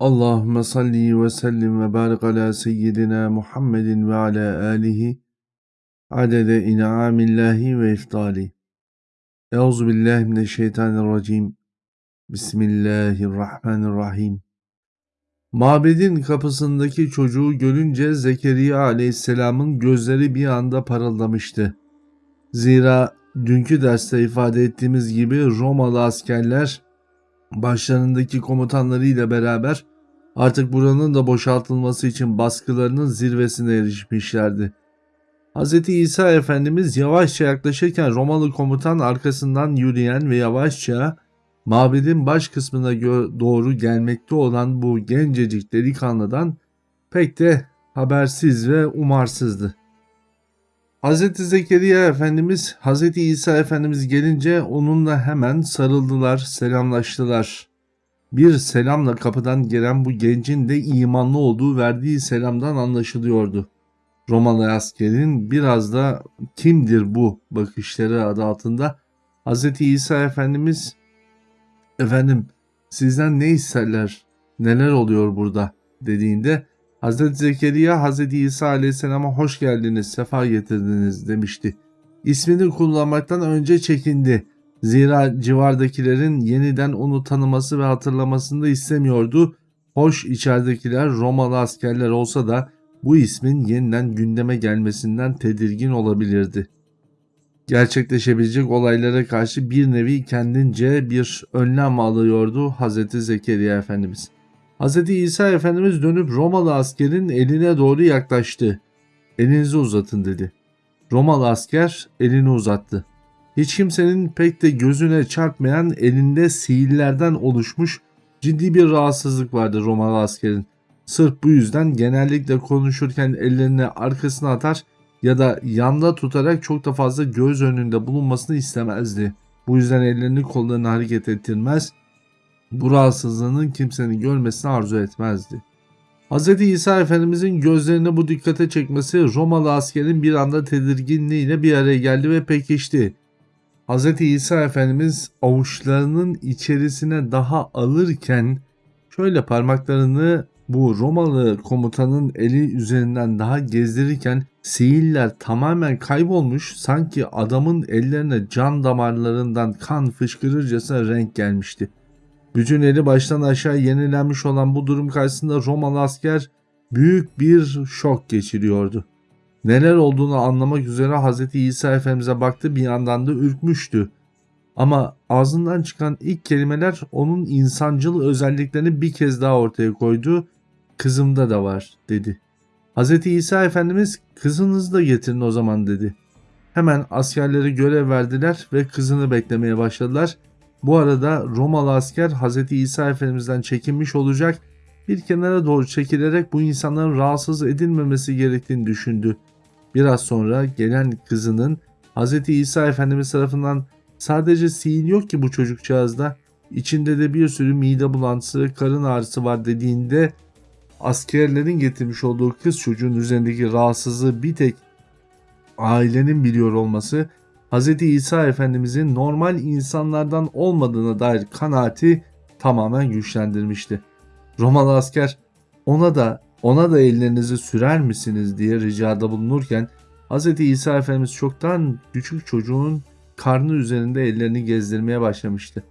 Allahümme salli ve sellim ve barik ala seyyidina Muhammedin ve ala alihi adede in'amillahi ve iftali. Euzu billahi mineşşeytanirracim. Bismillahirrahmanirrahim. Mabedin kapısındaki çocuğu görünce Zekeriya aleyhisselamın gözleri bir anda parıldamıştı. Zira dünkü derste ifade ettiğimiz gibi Romalı askerler başlarındaki komutanlarıyla beraber artık buranın da boşaltılması için baskılarının zirvesine erişmişlerdi. Hz. İsa Efendimiz yavaşça yaklaşırken Romalı komutan arkasından yürüyen ve yavaşça mabedin baş kısmına doğru gelmekte olan bu gencecik delikanlıdan pek de habersiz ve umarsızdı. Hz. Zekeriya Efendimiz, Hz. İsa Efendimiz gelince onunla hemen sarıldılar, selamlaştılar. Bir selamla kapıdan gelen bu gencin de imanlı olduğu verdiği selamdan anlaşılıyordu. Romalı askerin biraz da kimdir bu bakışları adı altında Hz. İsa Efendimiz efendim sizden ne isterler neler oluyor burada dediğinde Hz. Zekeriya Hz. İsa aleyhisselama hoş geldiniz sefa getirdiniz demişti. İsmini kullanmaktan önce çekindi. Zira civardakilerin yeniden onu tanıması ve hatırlamasını da istemiyordu. Hoş içeridekiler Romalı askerler olsa da bu ismin yeniden gündeme gelmesinden tedirgin olabilirdi. Gerçekleşebilecek olaylara karşı bir nevi kendince bir önlem alıyordu Hz. Zekeriya Efendimiz. Hz. İsa Efendimiz dönüp Romalı askerin eline doğru yaklaştı. Elinizi uzatın dedi. Romalı asker elini uzattı. Hiç kimsenin pek de gözüne çarpmayan elinde sihirlerden oluşmuş ciddi bir rahatsızlık vardı Romalı askerin. Sırf bu yüzden genellikle konuşurken ellerini arkasına atar ya da yanda tutarak çok da fazla göz önünde bulunmasını istemezdi. Bu yüzden ellerini kollarını hareket ettirmez, bu rahatsızlığının kimsenin görmesini arzu etmezdi. Hz. İsa Efendimizin gözlerini bu dikkate çekmesi Romalı askerin bir anda tedirginliğiyle bir araya geldi ve pekişti. Hz. İsa Efendimiz avuçlarının içerisine daha alırken şöyle parmaklarını bu Romalı komutanın eli üzerinden daha gezdirirken sihirler tamamen kaybolmuş sanki adamın ellerine can damarlarından kan fışkırırcasına renk gelmişti. Bütün eli baştan aşağı yenilenmiş olan bu durum karşısında Romalı asker büyük bir şok geçiriyordu. Neler olduğunu anlamak üzere Hz. İsa Efendimiz'e baktı bir yandan da ürkmüştü. Ama ağzından çıkan ilk kelimeler onun insancıl özelliklerini bir kez daha ortaya koydu. Kızımda da var dedi. Hz. İsa Efendimiz kızınızı da getirin o zaman dedi. Hemen askerleri görev verdiler ve kızını beklemeye başladılar. Bu arada Romalı asker Hz. İsa Efendimiz'den çekinmiş olacak bir kenara doğru çekilerek bu insanların rahatsız edilmemesi gerektiğini düşündü. Biraz sonra gelen kızının Hz. İsa Efendimiz tarafından sadece sihir yok ki bu çocukcağızda içinde de bir sürü mide bulantısı, karın ağrısı var dediğinde askerlerin getirmiş olduğu kız çocuğun üzerindeki rahatsızlığı bir tek ailenin biliyor olması Hz. İsa Efendimizin normal insanlardan olmadığına dair kanaati tamamen güçlendirmişti. Romalı asker ona da ona da ellerinizi sürer misiniz diye ricada bulunurken Hz. İsa Efendimiz çoktan küçük çocuğun karnı üzerinde ellerini gezdirmeye başlamıştı.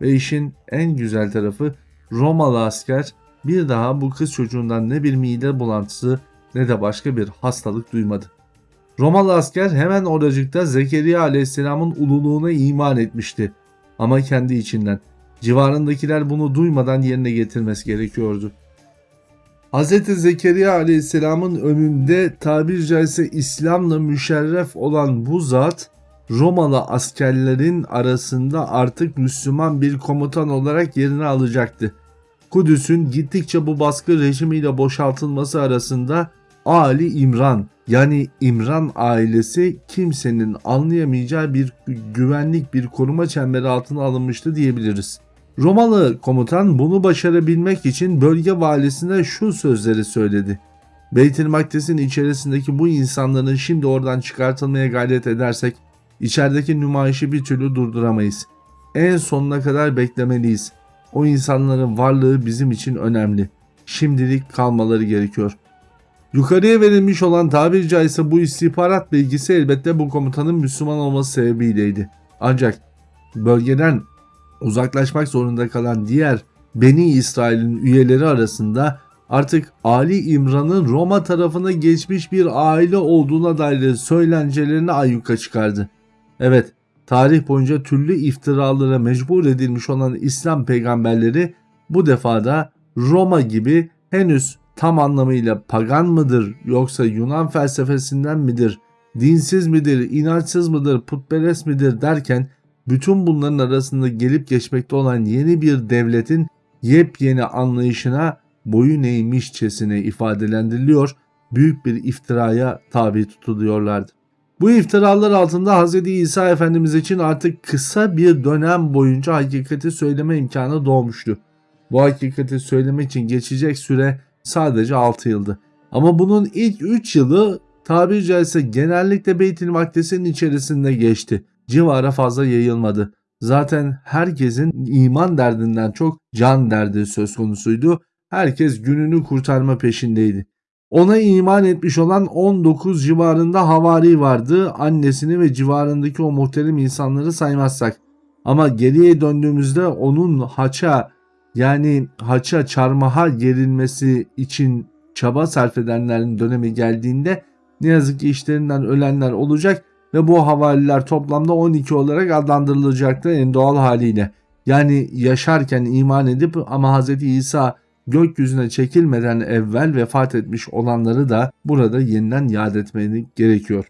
Ve işin en güzel tarafı Romalı asker bir daha bu kız çocuğundan ne bir mide bulantısı ne de başka bir hastalık duymadı. Romalı asker hemen oracıkta Zekeriya aleyhisselamın ululuğuna iman etmişti. Ama kendi içinden civarındakiler bunu duymadan yerine getirmesi gerekiyordu. Hz. Zekeriya aleyhisselamın önünde tabir caizse İslam'la müşerref olan bu zat Romalı askerlerin arasında artık Müslüman bir komutan olarak yerini alacaktı. Kudüs'ün gittikçe bu baskı rejimiyle boşaltılması arasında Ali İmran yani İmran ailesi kimsenin anlayamayacağı bir güvenlik bir koruma çemberi altına alınmıştı diyebiliriz. Romalı komutan bunu başarabilmek için bölge valisine şu sözleri söyledi. Beytül Makdes'in içerisindeki bu insanların şimdi oradan çıkartılmaya gayret edersek içerideki nümayişi bir türlü durduramayız. En sonuna kadar beklemeliyiz. O insanların varlığı bizim için önemli. Şimdilik kalmaları gerekiyor. Yukarıya verilmiş olan tabiri caizse bu istihbarat bilgisi elbette bu komutanın Müslüman olması sebebiyleydi. Ancak bölgeden uzaklaşmak zorunda kalan diğer Beni İsrail'in üyeleri arasında artık Ali İmran'ın Roma tarafına geçmiş bir aile olduğuna dair söylencelerini ayyuka çıkardı. Evet, tarih boyunca türlü iftiralara mecbur edilmiş olan İslam peygamberleri bu defada Roma gibi henüz tam anlamıyla pagan mıdır yoksa Yunan felsefesinden midir, dinsiz midir, inançsız mıdır, putperest midir derken bütün bunların arasında gelip geçmekte olan yeni bir devletin yepyeni anlayışına boyun eğmişçesine ifadelendiriliyor, büyük bir iftiraya tabi tutuluyorlardı. Bu iftiralar altında Hz. İsa Efendimiz için artık kısa bir dönem boyunca hakikati söyleme imkanı doğmuştu. Bu hakikati söylemek için geçecek süre sadece 6 yıldı. Ama bunun ilk 3 yılı tabiri caizse genellikle Beytül Makdis'in içerisinde geçti. Civara fazla yayılmadı. Zaten herkesin iman derdinden çok can derdi söz konusuydu. Herkes gününü kurtarma peşindeydi. Ona iman etmiş olan 19 civarında havari vardı. Annesini ve civarındaki o muhterem insanları saymazsak. Ama geriye döndüğümüzde onun haça yani haça çarmıha gerilmesi için çaba sarf edenlerin dönemi geldiğinde ne yazık ki işlerinden ölenler olacak ve bu havaliler toplamda 12 olarak adlandırılacaktı en doğal haliyle. Yani yaşarken iman edip ama Hz. İsa gökyüzüne çekilmeden evvel vefat etmiş olanları da burada yeniden yad etmeni gerekiyor.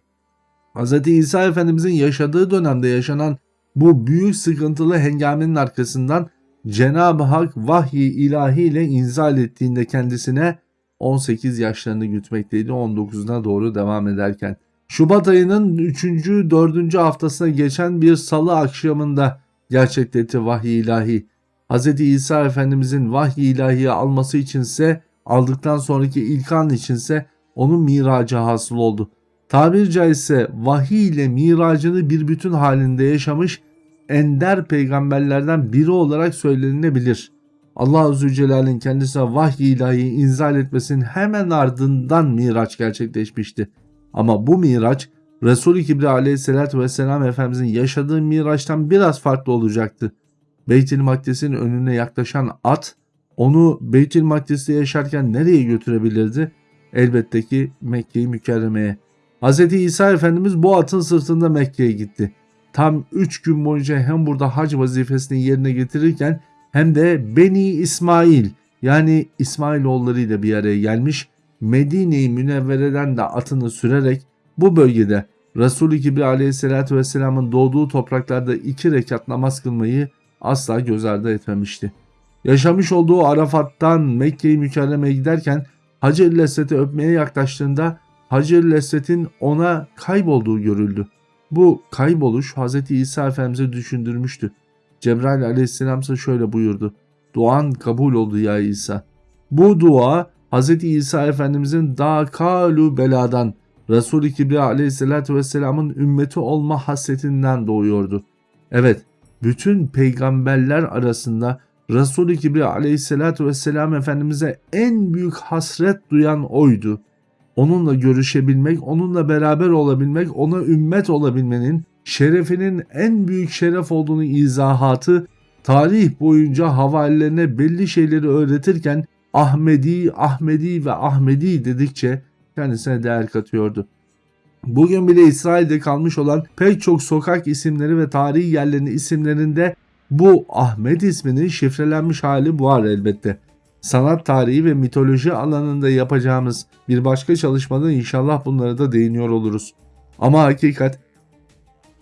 Hz. İsa Efendimizin yaşadığı dönemde yaşanan bu büyük sıkıntılı hengamenin arkasından Cenab-ı Hak vahyi ilahiyle inzal ettiğinde kendisine 18 yaşlarını gütmekteydi 19'una doğru devam ederken. Şubat ayının 3. 4. haftasına geçen bir salı akşamında gerçekleşti vahiy ilahi. Hz. İsa Efendimizin vahiy ilahiyi alması içinse aldıktan sonraki ilk an içinse onun miracı hasıl oldu. Tabir caizse vahiy ile miracını bir bütün halinde yaşamış ender peygamberlerden biri olarak söylenilebilir. Allah Azze Celle'nin kendisine vahiy ilahi inzal etmesinin hemen ardından miraç gerçekleşmişti. Ama bu miraç Resul-i Kibri aleyhissalatü vesselam Efendimizin yaşadığı miraçtan biraz farklı olacaktı. Beytül Makdis'in önüne yaklaşan at onu Beytül Makdis'te yaşarken nereye götürebilirdi? Elbette ki Mekke'yi mükerremeye. Hz. İsa Efendimiz bu atın sırtında Mekke'ye gitti. Tam 3 gün boyunca hem burada hac vazifesini yerine getirirken hem de Beni İsmail yani İsmailoğulları ile bir araya gelmiş Medine-i Münevvere'den de atını sürerek bu bölgede Resulü Kibri aleyhissalatü vesselamın doğduğu topraklarda iki rekat namaz kılmayı asla göz ardı etmemişti. Yaşamış olduğu Arafat'tan Mekke-i Mükerreme'ye giderken Hacer-i öpmeye yaklaştığında Hacer-i ona kaybolduğu görüldü. Bu kayboluş Hz. İsa Efendimiz'e düşündürmüştü. Cebrail aleyhisselam ise şöyle buyurdu. Duan kabul oldu ya İsa. Bu dua Hz. İsa Efendimiz'in daha kalu beladan Resul-i Kibriya aleyhissalatü vesselamın ümmeti olma hasretinden doğuyordu. Evet, bütün peygamberler arasında Resul-i Kibriya aleyhissalatü vesselam Efendimiz'e en büyük hasret duyan oydu. Onunla görüşebilmek, onunla beraber olabilmek, ona ümmet olabilmenin şerefinin en büyük şeref olduğunu izahatı tarih boyunca havalilerine belli şeyleri öğretirken Ahmedi, Ahmedi ve Ahmedi dedikçe kendisine değer katıyordu. Bugün bile İsrail'de kalmış olan pek çok sokak isimleri ve tarihi yerlerin isimlerinde bu Ahmet isminin şifrelenmiş hali var elbette. Sanat tarihi ve mitoloji alanında yapacağımız bir başka çalışmada inşallah bunlara da değiniyor oluruz. Ama hakikat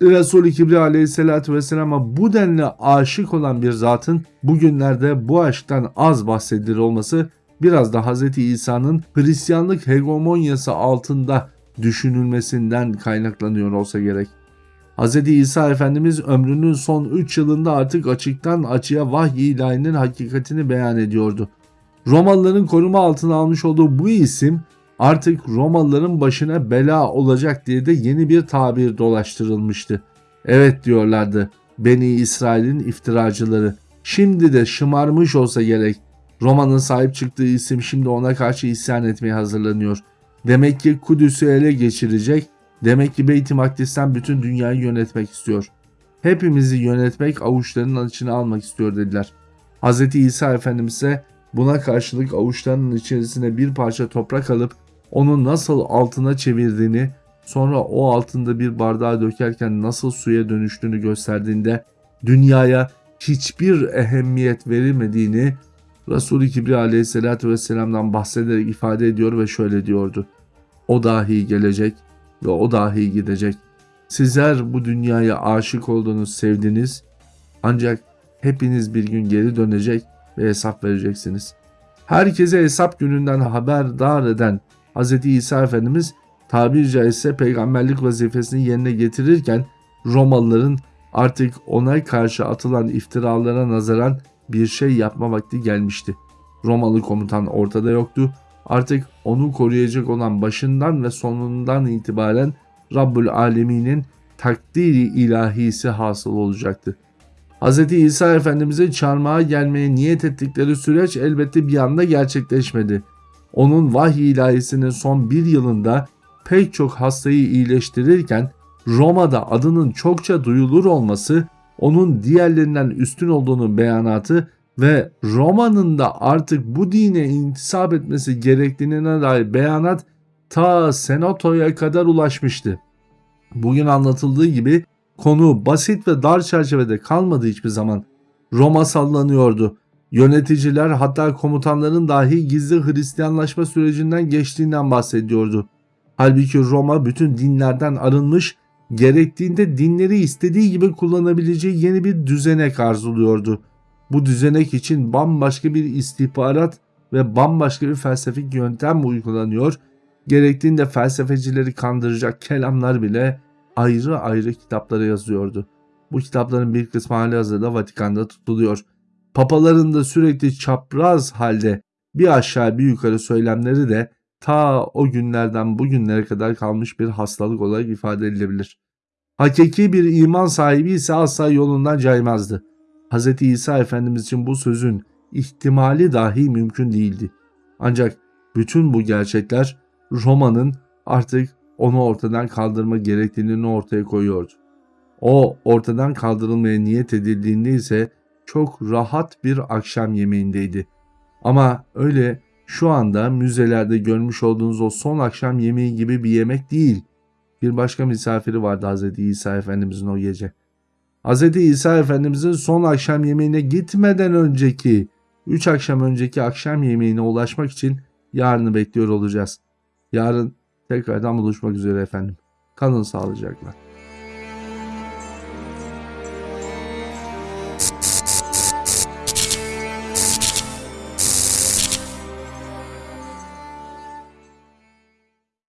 Resul-i Kibri aleyhissalatü vesselam'a bu denli aşık olan bir zatın bugünlerde bu aşktan az bahsedilir olması biraz da Hz. İsa'nın Hristiyanlık hegemonyası altında düşünülmesinden kaynaklanıyor olsa gerek. Hz. İsa Efendimiz ömrünün son 3 yılında artık açıktan açığa vahiy ilahinin hakikatini beyan ediyordu. Romalıların koruma altına almış olduğu bu isim artık Romalıların başına bela olacak diye de yeni bir tabir dolaştırılmıştı. Evet diyorlardı Beni İsrail'in iftiracıları. Şimdi de şımarmış olsa gerek. Roma'nın sahip çıktığı isim şimdi ona karşı isyan etmeye hazırlanıyor. Demek ki Kudüs'ü ele geçirecek. Demek ki Beyt-i Makdis'ten bütün dünyayı yönetmek istiyor. Hepimizi yönetmek avuçlarının içine almak istiyor dediler. Hz. İsa Efendimiz ise buna karşılık avuçlarının içerisine bir parça toprak alıp onu nasıl altına çevirdiğini sonra o altında bir bardağa dökerken nasıl suya dönüştüğünü gösterdiğinde dünyaya hiçbir ehemmiyet verilmediğini Resul-i Kibri aleyhissalatü vesselam'dan bahsederek ifade ediyor ve şöyle diyordu. O dahi gelecek ve o dahi gidecek. Sizler bu dünyaya aşık oldunuz, sevdiniz. Ancak hepiniz bir gün geri dönecek ve hesap vereceksiniz. Herkese hesap gününden haberdar eden Hz. İsa Efendimiz tabiri caizse peygamberlik vazifesini yerine getirirken Romalıların artık ona karşı atılan iftiralara nazaran bir şey yapma vakti gelmişti. Romalı komutan ortada yoktu. Artık onu koruyacak olan başından ve sonundan itibaren Rabbül Alemin'in takdiri ilahisi hasıl olacaktı. Hz. İsa Efendimiz'e çarmıha gelmeye niyet ettikleri süreç elbette bir anda gerçekleşmedi. Onun vahiy ilahisinin son bir yılında pek çok hastayı iyileştirirken Roma'da adının çokça duyulur olması onun diğerlerinden üstün olduğunu beyanatı ve Roma'nın da artık bu dine intisap etmesi gerektiğine dair beyanat ta senatoya kadar ulaşmıştı. Bugün anlatıldığı gibi konu basit ve dar çerçevede kalmadı hiçbir zaman. Roma sallanıyordu. Yöneticiler hatta komutanların dahi gizli Hristiyanlaşma sürecinden geçtiğinden bahsediyordu. Halbuki Roma bütün dinlerden arınmış, gerektiğinde dinleri istediği gibi kullanabileceği yeni bir düzenek arzuluyordu. Bu düzenek için bambaşka bir istihbarat ve bambaşka bir felsefik yöntem uygulanıyor. Gerektiğinde felsefecileri kandıracak kelamlar bile ayrı ayrı kitaplara yazıyordu. Bu kitapların bir kısmı hali hazırda Vatikan'da tutuluyor. Papaların da sürekli çapraz halde bir aşağı bir yukarı söylemleri de ta o günlerden bugünlere kadar kalmış bir hastalık olarak ifade edilebilir. Hakiki bir iman sahibi ise asla yolundan caymazdı. Hz. İsa Efendimiz için bu sözün ihtimali dahi mümkün değildi. Ancak bütün bu gerçekler Roma'nın artık onu ortadan kaldırma gerektiğini ortaya koyuyordu. O ortadan kaldırılmaya niyet edildiğinde ise çok rahat bir akşam yemeğindeydi. Ama öyle şu anda müzelerde görmüş olduğunuz o son akşam yemeği gibi bir yemek değil. Bir başka misafiri vardı Hz. İsa Efendimizin o gece. Hz. İsa Efendimizin son akşam yemeğine gitmeden önceki, 3 akşam önceki akşam yemeğine ulaşmak için yarını bekliyor olacağız. Yarın tekrardan buluşmak üzere efendim. Kalın sağlıcakla.